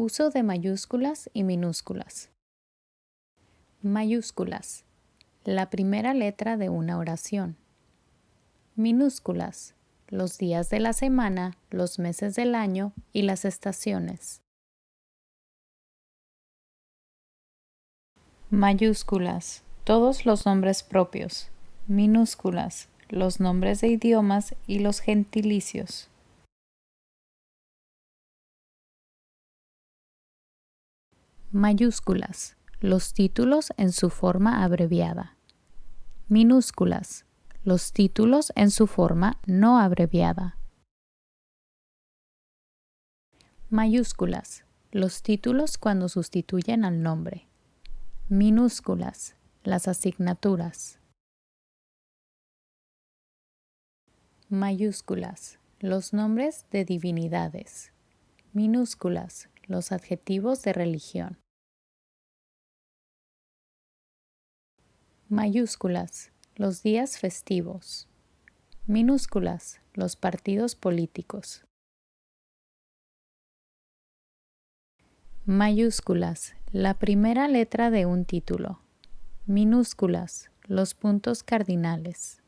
Uso de mayúsculas y minúsculas. Mayúsculas. La primera letra de una oración. Minúsculas. Los días de la semana, los meses del año y las estaciones. Mayúsculas. Todos los nombres propios. Minúsculas. Los nombres de idiomas y los gentilicios. Mayúsculas. Los títulos en su forma abreviada. Minúsculas. Los títulos en su forma no abreviada. Mayúsculas. Los títulos cuando sustituyen al nombre. Minúsculas. Las asignaturas. Mayúsculas. Los nombres de divinidades. Minúsculas los adjetivos de religión. Mayúsculas, los días festivos. Minúsculas, los partidos políticos. Mayúsculas, la primera letra de un título. Minúsculas, los puntos cardinales.